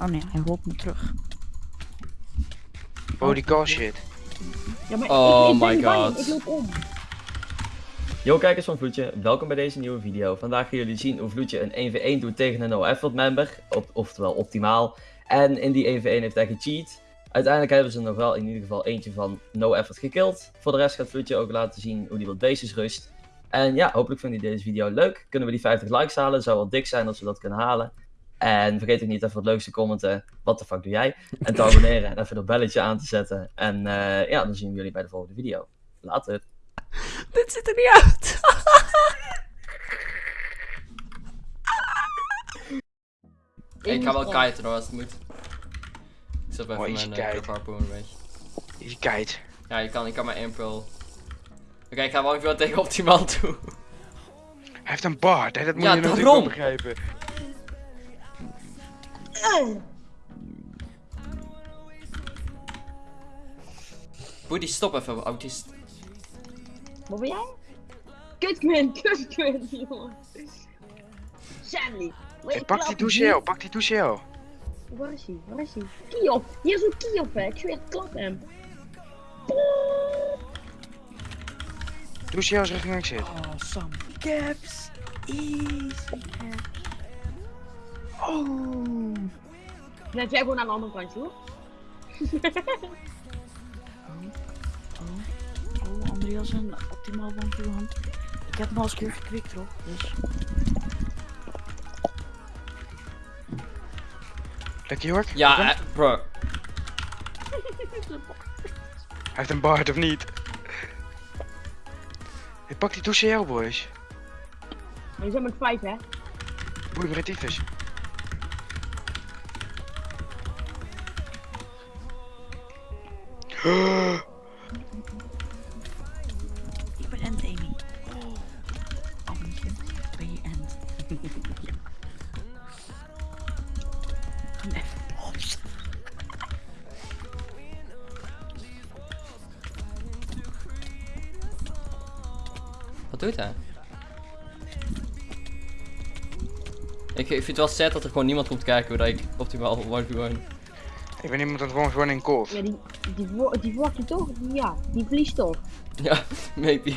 Oh nee, hij holt me terug. Holy cow shit. Ja, maar Oh ik, ik ben my bang, God. Ik loop om. Yo kijkers van Vloedje, welkom bij deze nieuwe video. Vandaag gaan jullie zien hoe Vloedje een 1v1 doet tegen een no-effort member, op, oftewel optimaal. En in die 1v1 heeft hij gecheat. Uiteindelijk hebben ze nog wel in ieder geval eentje van no-effort gekillt. Voor de rest gaat Vloedje ook laten zien hoe hij wat bases rust. En ja, hopelijk vinden jullie deze video leuk. Kunnen we die 50 likes halen, zou wel dik zijn als we dat kunnen halen. En vergeet ook niet even het leukste commenten, wat de fuck doe jij? En te abonneren en even dat belletje aan te zetten. En eh, ja, dan zien we jullie bij de volgende video. Later. Dit ziet er niet uit. Ik ga wel kiten hoor als het moet. Ik zet Oh, even mijn uh, kite. harpoon een beetje. Je kijkt. Ja, je kan, ik kan maar één pearl. Oké, ik ga wel even tegen optimaal toe. Hij heeft een baard, hè? dat moet Ja, je natuurlijk daarom. begrijpen. Die stop even, autist. Wat ben jij? Kutquin, kutquin, jongen. Sandy. Hey, pak die doucheel, pak die doucheel. Waar is hij? Waar is hij? Kiof. Hier is een Kiof, hè. Ik zweer, klap hem. Doucheel is richting exit. Oh, some caps. Easy. Oh. Net jij gewoon aan de andere kant, hoor. Oh, Andreas en optimaal van Johan. Ik heb hem al eens een keer gekwikt, hoor. Dus. Lekker Jork? Ja, eh, bro. Hij heeft een baard of niet? Hey, pak die doucheel, boys. Maar je zit met vijf, hè. Boei, me tyfus. Ik ben end, Amy. Oh. Ben je end? Wat doet hij? Ik, ik vind het wel sad dat er gewoon niemand komt kijken dat ik optimaal 1v1. Ik ben iemand dat gewoon gewoon in cold. Ja, die, die, die wordt je toch? Ja, die verliest toch? Ja, maybe.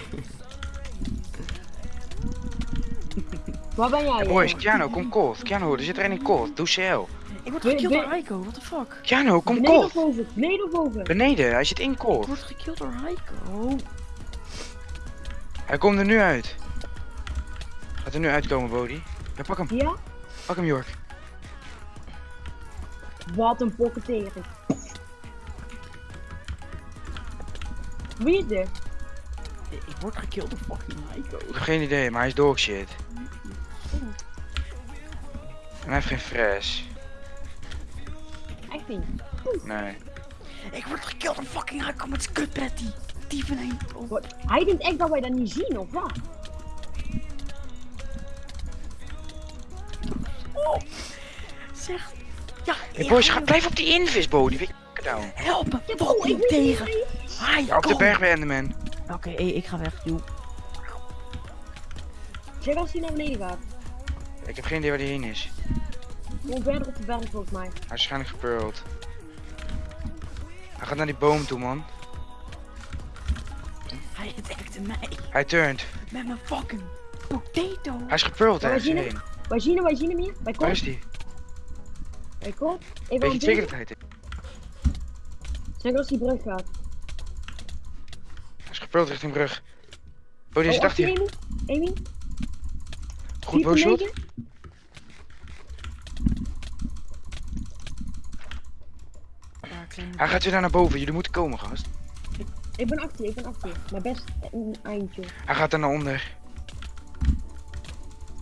Waar ben jij? Hey, boys? Keanu, kom cold. Keanu, er zit er een in cold. Doucheel. Ik word ben- door Heiko, what the fuck? Keanu, kom Beneden cold. of boven? Beneden of boven? Beneden, hij zit in Ik cold. word gekilld door Heiko. Hij komt er nu uit. Gaat er nu uitkomen, Bodie. Ja, pak hem. Ja? Pak hem, Jork. Wat een pokketering. Wie is dit? Ik word gekilld door fucking Heiko. Ik heb geen idee, maar hij is dog shit. En hij heeft geen fresh. Echt niet. Nee. Ik word gekilld door fucking Heiko met zijn. Die. Oh. Wat? Hij denkt echt dat wij dat niet zien, of wat? Zeg. Ja, Hey ja, boys, ga, blijf op die invis, Bodie. Weet je, down. Help me ik fucking tegen. Ja, op de berg bij Enderman. Oké, hey, ik ga weg. Joe. Zeg als hij naar beneden gaat. Ik heb geen idee waar die heen is. Gewoon verder op de berg volgens mij. Hij is waarschijnlijk gepearld. Hij gaat naar die boom toe, man. Hij attackte mij Hij turnt. met mijn fucking potato. Hij is Waar we? heen. Wij zien hem, wij zien hem hier. Bij Waar Kop. is die? Kop. Even Weet je aan zeker hij als die brug gaat. Hij is gepearld richting brug. Bodie is Oh, dacht achter hier. Amy. Amy. Goed. Ja, kleine- Hij gaat weer daar naar boven. Jullie moeten komen, gast. Ik ben achter je, ik ben achter je. Maar best een eindje. Hij gaat daar naar onder. Hij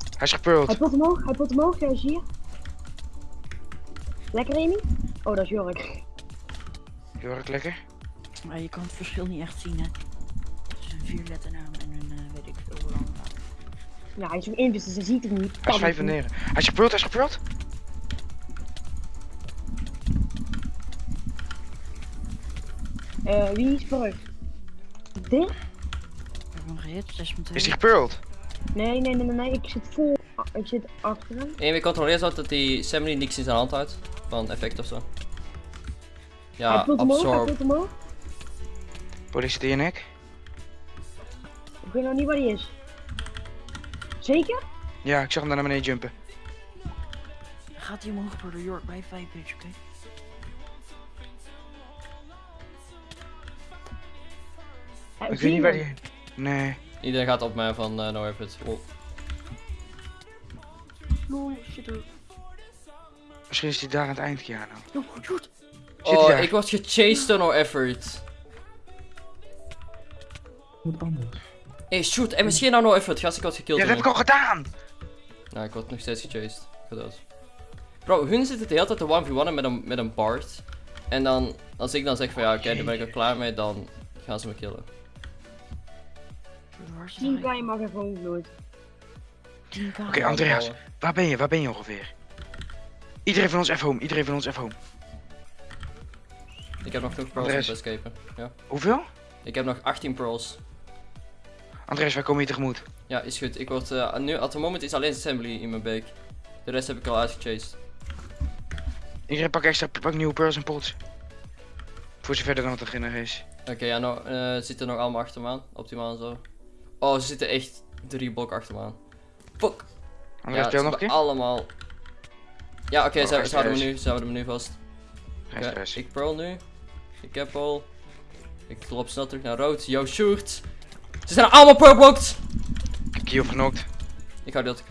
is Hij gepearld. pot omhoog, hij pot omhoog, hij is hier. Lekker Amy? Oh, dat is Jork. Jork, lekker. Maar je kan het verschil niet echt zien, hè. Het is een vierletternaam en een eh, weet ik veel hoe lang. Ja, hij is zo in, dus hij ziet het niet. Hij is Kan vijf het van niet. negen. Hij is gepearld, hij is gepearld. Eh, wie is brug? Dit? Ik heb hem gehit, 6 minuten. Is hij gepearld? Nee, nee, nee, nee, nee, ik zit vol. Ik zit achter hem. En we controleren zo dat die Sammy niks in zijn hand houdt. Van effect of zo. Ja, absorb. Politie die en ik? Ik weet nog niet waar hij is. Zeker? Ja, ik zag hem daar naar beneden jumpen. Gaat hij omhoog, broeder York, bij 5 page, oké? Ik weet niet waar die... Nee. Iedereen gaat op mij van eh no effort. Oh. No, shit. Misschien is hij daar aan het eind, hij Oh, ik word gechased door no effort. Wat anders. Hey, shoot, en misschien nou no effort. Gast, ik word gekilld. Ja, dat heb ik al gedaan! Nou, ik word nog steeds gechased. Ik ga dood. Bro, hun zitten de hele tijd te 1v1'en met een, met een Bard. En dan, als ik dan zeg van ja, oké, daar ben ik al klaar mee, dan gaan ze me killen. Broeder, waar is 10 hij? kan je mag even ongloed. 10k. Oké, Andreas, waar ben je? Waar ben je ongeveer? Iedereen van ons even home, iedereen van ons even home. Ik heb nog genoeg pearls om Andres. te escapen. Ja. Hoeveel? Ik heb nog 18 pearls. Andreas, wij komen hier tegemoet. Ja, is goed. Ik word, eh, nu, at the moment is alleen assembly in mijn beek. De rest heb ik al uitgechased. Iedereen pak extra, pak nieuwe pearls en pots. Voor zover er dan wat erin is. Oké, ja, nou, eh, ze zitten nog allemaal achter me aan. Optimaal en zo. Oh, ze zitten echt drie blokken achter me aan. Fuck. Andreas, ja, ze nog een keer? allemaal... Ja, oké, Oh, ze, houden me nu, ze houden me nu vast. Ik pearl nu. Ik heb al. Ik loop snel terug naar rood. Yo, shoot. Ze zijn allemaal purplocked. Ik heb genokt. Ik hou dat.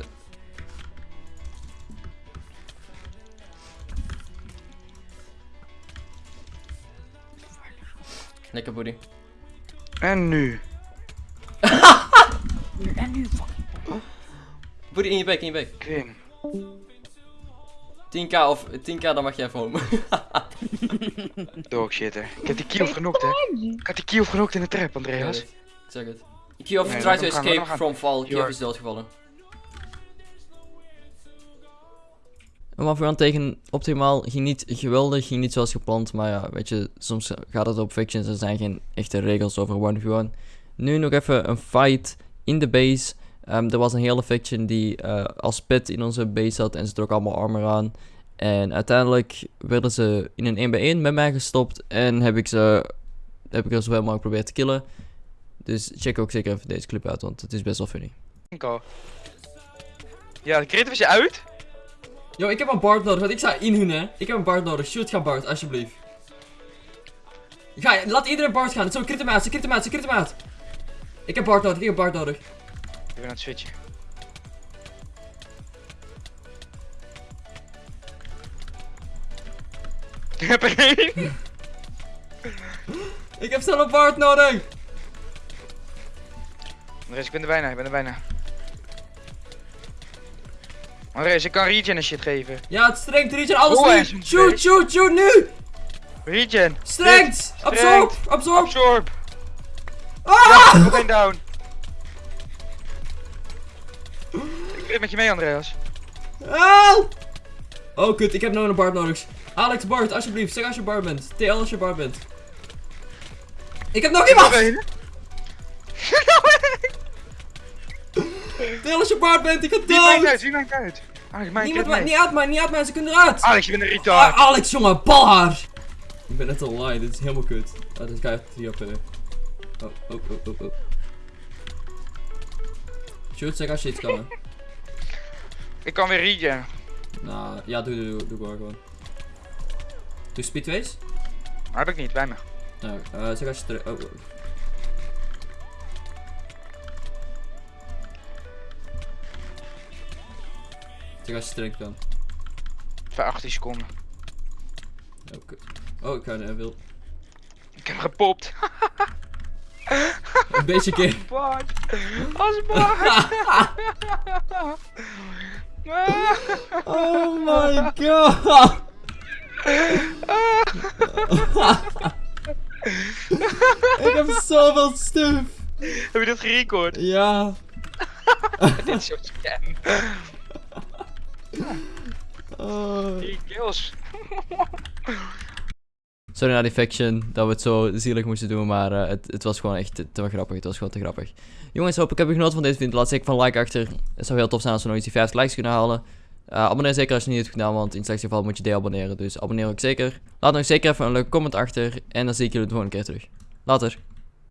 Lekker booty. En nu? En nu, fucking. Booty in je bek, in je bek. Quinn. 10k of 10k, dan mag jij even home. Dog shit, hè. Ik heb die Kiev genokt, hè. Ik had die Kiev genokt in de trap, Andreas. Ik zeg het. Kiev Nee, tried laat to hem gaan, laat hem escape gaan. from fall. Kiev York. is doodgevallen. Een one tegen optimaal ging niet geweldig, ging niet zoals gepland. Maar ja, weet je, soms gaat het op fictions. Er zijn geen echte regels over 1v1. Nu nog even een fight in de base. Ehm, er was een hele faction die eh, als pit in onze base zat en ze trok allemaal armor aan. En uiteindelijk werden ze in een 1x1 met mij gestopt en heb ik ze heb ik er zoveel mogelijk geprobeerd te killen. Dus check ook zeker even deze clip uit, want het is best wel funny. Ja, de crit was je uit? Yo, ik heb een Bard nodig, want ik sta in hun, hè. Ik heb een Bard nodig. Shoot, ga Bard, alsjeblieft. Ga, laat iedereen Bard gaan. Zo, crit hem uit, ze crit hem uit, ze crit hem uit. Ik heb Bard nodig, ik heb Bard nodig. Ik ben aan het switchen. Ik heb er één. Ik heb zelf een nodig. Andreas, ik ben er bijna, ik ben er bijna. Andreas, ik kan regen en shit geven. Ja, het strengt, regen, alles Oh, nu. een Shoot, shoot, shoot, nu. Regen! Strengt, absorb, absorb. Absorb! Ah! Ja, down. Ik met je mee, Andreas. Help. Oh, kut, ik heb nou een Bard nodig. Alex Bard, alsjeblieft, zeg als je Bard bent. TL als je Bard bent. Ik heb nog iemand. TL als je Bard bent, ik ga Wie maakt dood. uit? Wie maakt uit? Alex, mijn Niemand niet uit mij, niet uit mij, ze kunnen eruit. Alex, je bent een Ah, retard. Alex, jongen, balhaar! Ik ben net online, dit is helemaal kut. Ah, dit gaat 3 op. eh. Oh, oh, oh, oh, oh. Shoot, zeg als je iets kan, hè. Ik kan weer regen. Nou, ja, doe, doe, doe, doe maar gewoon. Doe speedways? Heb ik niet, bij me. Nou, eh, zeg als je terug. Oh, oh. Zeg als je terug kan. Voor 18 seconden. Oh, kut. Oh, ik ga een wil. Ik heb gepopt. Een beetje keer. Als Bart. Oh my god! ik heb zoveel stuf. Heb je dat gerecord? Ja. Dit is zo'n scam. Oh. Drie kills. Sorry naar die faction dat we het zo zielig moesten doen, maar eh, het, het was gewoon echt te, grappig. Het was gewoon te grappig. Jongens, hoop ik heb je genoten van deze video. Laat zeker van like achter. Het zou heel tof zijn als we nog eens die 50 likes kunnen halen. Eh, abonneer zeker als je het niet hebt gedaan, want in het slechtste geval moet je deabonneren. Dus abonneer ook zeker. Laat nog zeker even een leuke comment achter. En dan zie ik jullie de volgende keer terug. Later.